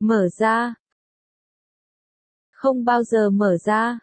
Mở ra. Không bao giờ mở ra.